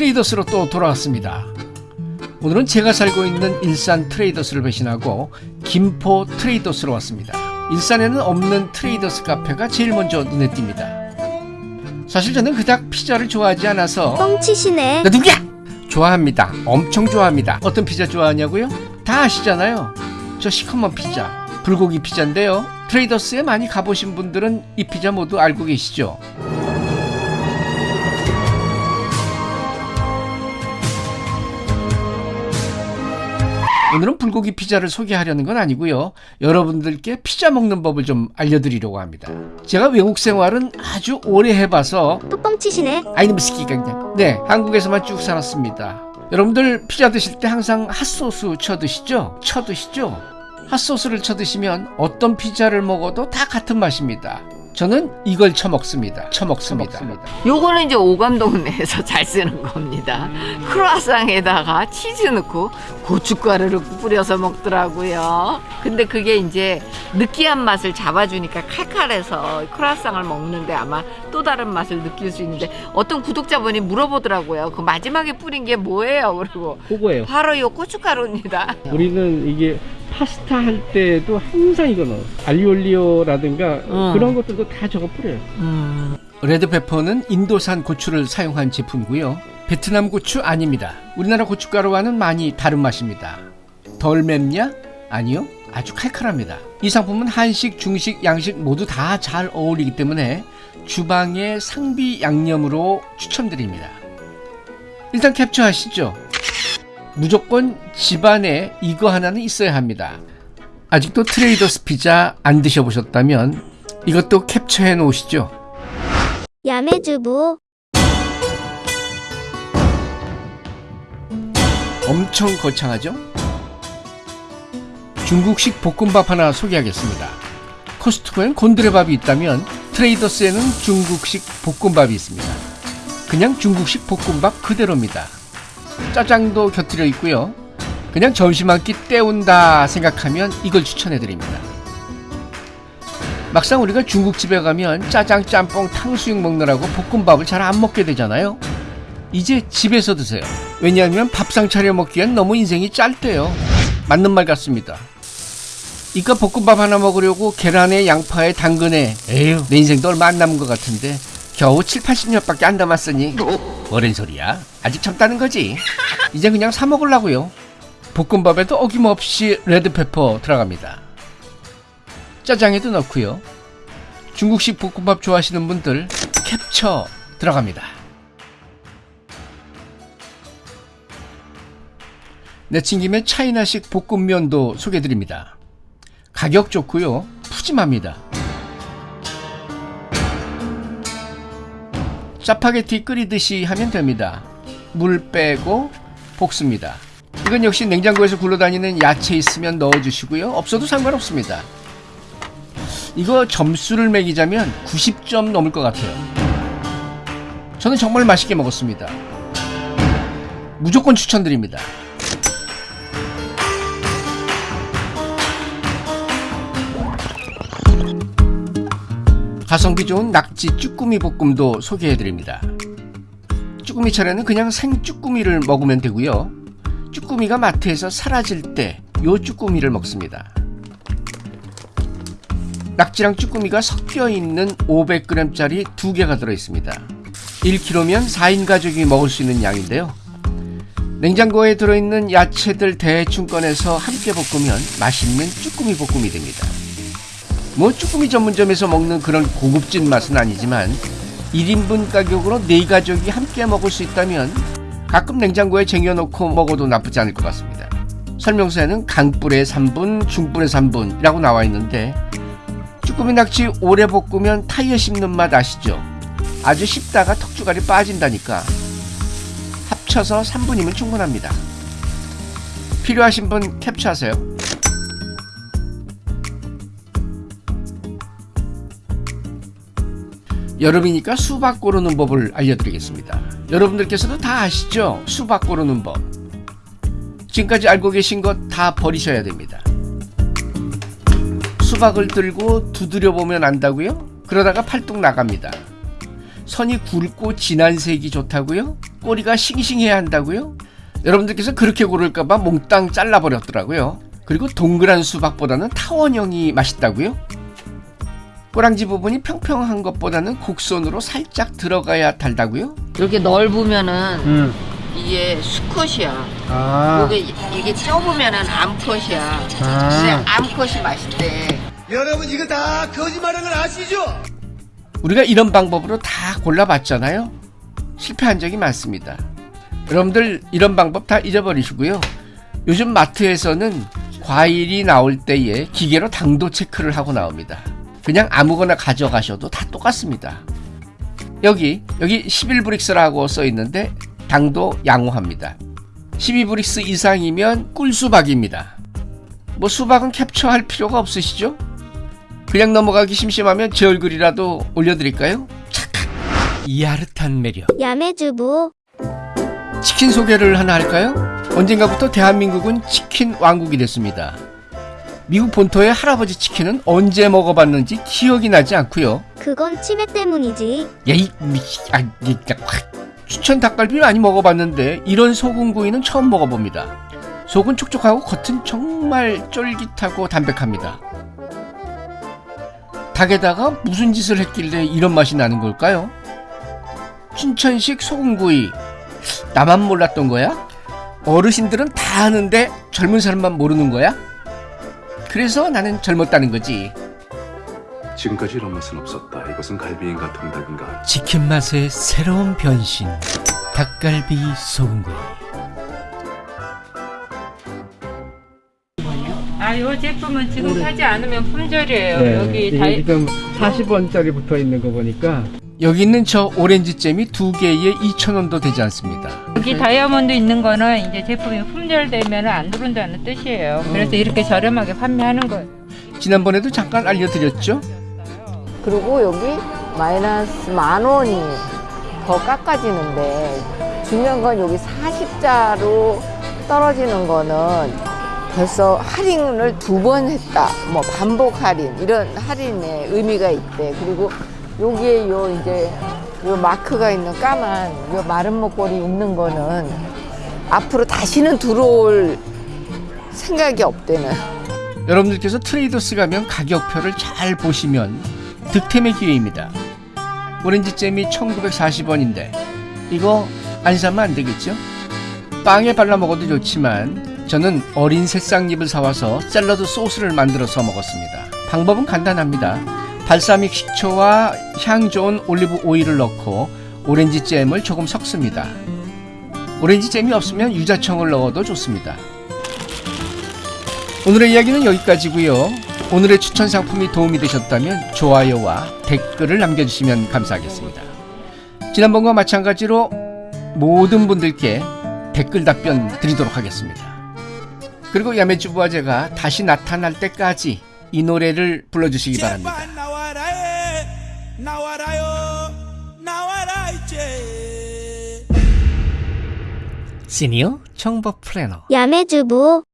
네, 트레이더스로 또 돌아왔습니다. 오늘은 제가 살고 있는 일산 트레이더스를 배신하고 김포 트레이더스로 왔습니다. 일산에는 없는 트레이더스 카페가 제일 먼저 눈에 띕니다. 사실 저는 그닥 피자를 좋아하지 않아서 뻥치시네. 나 누구야? 좋아합니다. 엄청 좋아합니다. 어떤 피자 좋아하냐고요? 다 아시잖아요. 저 시커먼 피자, 불고기 피자인데요. 트레이더스에 많이 가보신 분들은 이 피자 모두 알고 계시죠? 오늘은 불고기 피자를 소개하려는 건 아니고요. 여러분들께 피자 먹는 법을 좀 알려드리려고 합니다. 제가 외국 생활은 아주 오래 해봐서 또 뻥치시네. 아이놈 스키가 그냥 네 한국에서만 쭉 살았습니다 여러분들 피자 드실 때 항상 핫소스 쳐 드시죠? 쳐 드시죠? 핫소스를 쳐 드시면 어떤 피자를 먹어도 다 같은 맛입니다 저는 이걸 쳐 먹습니다 쳐 먹습니다 요거는 이제 오감동네에서 잘 쓰는 겁니다. 크루아상에다가 치즈 넣고 고춧가루를 뿌려서 먹더라고요. 근데 그게 이제 느끼한 맛을 잡아주니까 칼칼해서 크루아상을 먹는데 아마 또 다른 맛을 느낄 수 있는데 어떤 구독자분이 물어보더라고요. 그 마지막에 뿌린 게 뭐예요? 그리고 그거예요. 바로 요 고춧가루입니다. 우리는 이게 파스타 할 때도 항상 이거 넣어. 알리올리오라든가 음. 그런 것들도 다 저거 뿌려요. 음. 레드페퍼는 인도산 고추를 사용한 제품이고요 베트남 고추 아닙니다 우리나라 고춧가루와는 많이 다른 맛입니다 덜 맵냐? 아니요 아주 칼칼합니다 이 상품은 한식, 중식, 양식 모두 다 잘 어울리기 때문에 주방의 상비 양념으로 추천드립니다 일단 캡처하시죠 무조건 집안에 이거 하나는 있어야 합니다 아직도 트레이더스 피자 안 드셔보셨다면 이것도 캡처해 놓으시죠 야매주부. 엄청 거창하죠? 중국식 볶음밥 하나 소개하겠습니다. 코스트코엔 곤드레밥이 있다면 트레이더스에는 중국식 볶음밥이 있습니다. 그냥 중국식 볶음밥 그대로입니다. 짜장도 곁들여 있고요. 그냥 점심 한 끼 때운다 생각하면 이걸 추천해드립니다. 막상 우리가 중국집에 가면 짜장, 짬뽕, 탕수육 먹느라고 볶음밥을 잘 안 먹게 되잖아요. 이제 집에서 드세요. 왜냐하면 밥상 차려 먹기엔 너무 인생이 짧대요. 맞는 말 같습니다. 이깟 볶음밥 하나 먹으려고 계란에 양파에 당근에 에휴 내 인생도 얼마 안 남은 것 같은데 겨우 7, 80년밖에 안 남았으니 뭐랜 소리야? 아직 젊다는 거지. 이제 그냥 사 먹으려고요. 볶음밥에도 어김없이 레드페퍼 들어갑니다. 짜장에도 넣고요. 중국식 볶음밥 좋아하시는 분들 캡처 들어갑니다. 내친김에 차이나식 볶음면도 소개드립니다. 가격 좋고요. 푸짐합니다. 짜파게티 끓이듯이 하면 됩니다. 물 빼고 볶습니다. 이건 역시 냉장고에서 굴러다니는 야채 있으면 넣어주시고요. 없어도 상관없습니다. 이거 점수를 매기자면 90점 넘을 것 같아요. 저는 정말 맛있게 먹었습니다. 무조건 추천드립니다. 가성비 좋은 낙지 쭈꾸미 볶음도 소개해드립니다. 쭈꾸미 차례는 그냥 생 쭈꾸미를 먹으면 되고요. 쭈꾸미가 마트에서 사라질 때 요 쭈꾸미를 먹습니다. 낙지랑 쭈꾸미가 섞여 있는 500g짜리 두 개가 들어있습니다. 1kg면 4인 가족이 먹을 수 있는 양인데요. 냉장고에 들어있는 야채들 대충 꺼내서 함께 볶으면 맛있는 쭈꾸미 볶음이 됩니다. 뭐 쭈꾸미 전문점에서 먹는 그런 고급진 맛은 아니지만 1인분 가격으로 4가족이 함께 먹을 수 있다면 가끔 냉장고에 쟁여놓고 먹어도 나쁘지 않을 것 같습니다. 설명서에는 강불의 3분, 중불의 3분이라고 나와 있는데 쭈꾸미 낙지 오래 볶으면 타이어 씹는 맛 아시죠? 아주 씹다가 턱주갈이 빠진다니까 합쳐서 3분이면 충분합니다. 필요하신 분 캡처하세요. 여름이니까 수박 고르는 법을 알려드리겠습니다. 여러분들께서도 다 아시죠? 수박 고르는 법. 지금까지 알고 계신 것 다 버리셔야 됩니다. 수박을 들고 두드려 보면 안다고요? 그러다가 팔뚝 나갑니다. 선이 굵고 진한 색이 좋다고요? 꼬리가 싱싱해야 한다고요? 여러분들께서 그렇게 고를까봐 몽땅 잘라버렸더라고요. 그리고 동그란 수박보다는 타원형이 맛있다고요? 꼬랑지 부분이 평평한 것보다는 곡선으로 살짝 들어가야 달다고요? 이렇게 넓으면은 응. 이게 수컷이야. 아. 이게 이게 좁으면은 암컷이야. 근데 아. 암컷이 맛있대. 여러분 이거 다 거짓말한 걸 아시죠? 우리가 이런 방법으로 다 골라봤잖아요. 실패한 적이 많습니다. 여러분들 이런 방법 다 잊어버리시고요. 요즘 마트에서는 과일이 나올 때에 기계로 당도 체크를 하고 나옵니다. 그냥 아무거나 가져가셔도 다 똑같습니다. 여기 여기 11브릭스라고 써 있는데 당도 양호합니다. 12브릭스 이상이면 꿀수박입니다. 뭐 수박은 캡처할 필요가 없으시죠? 그냥 넘어가기 심심하면 제 얼굴이라도 올려드릴까요? 착각. 야릇한 매력. 야매주부 치킨 소개를 하나 할까요? 언젠가부터 대한민국은 치킨 왕국이 됐습니다. 미국 본토의 할아버지 치킨은 언제 먹어봤는지 기억이 나지 않고요. 그건 치매 때문이지 야 이 미치 아 확. 추천 닭갈비 많이 먹어봤는데 이런 소금구이는 처음 먹어봅니다. 속은 촉촉하고 겉은 정말 쫄깃하고 담백합니다. 닭에다가 무슨 짓을 했길래 이런 맛이 나는 걸까요? 춘천식 소금구이 나만 몰랐던 거야? 어르신들은 다 아는데 젊은 사람만 모르는 거야? 그래서 나는 젊었다는 거지. 지금까지 이런 맛은 없었다. 이것은 갈비인가 통닭인가. 치킨 맛의 새로운 변신 닭갈비 소금구이 아, 이 제품은 지금 사지 않으면 품절이에요. 네. 여기 다이, 지금 40원짜리 붙어 있는 거 보니까 여기 있는 저 오렌지 잼이 두 개에 2,000원도 되지 않습니다. 여기 다이아몬드 있는 거는 이제 제품이 품절되면 안 들어온다는 뜻이에요. 그래서 이렇게 저렴하게 판매하는 거예요. 지난번에도 잠깐 알려드렸죠? 그리고 여기 마이너스 만 원이 더 깎아지는데 중요한 건 여기 40자로 떨어지는 거는 벌써 할인을 두 번 했다. 뭐 반복 할인 이런 할인의 의미가 있대. 그리고 여기에 요 이제 요 마크가 있는 까만 요 마른 목걸이 있는 거는 앞으로 다시는 들어올 생각이 없대는. 여러분들께서 트레이더스 가면 가격표를 잘 보시면 득템의 기회입니다. 오렌지 잼이 1940원인데 이거 안 사면 안 되겠죠? 빵에 발라 먹어도 좋지만 저는 어린 새싹잎을 사와서 샐러드 소스를 만들어서 먹었습니다. 방법은 간단합니다. 발사믹 식초와 향 좋은 올리브 오일을 넣고 오렌지 잼을 조금 섞습니다. 오렌지 잼이 없으면 유자청을 넣어도 좋습니다. 오늘의 이야기는 여기까지고요. 오늘의 추천 상품이 도움이 되셨다면 좋아요와 댓글을 남겨주시면 감사하겠습니다. 지난번과 마찬가지로 모든 분들께 댓글 답변 드리도록 하겠습니다. 그리고 야매주부와 제가 다시 나타날 때까지 이 노래를 불러주시기 바랍니다. 나와라요. 나와라 이제. 시니어 청법 플래너. 야매주부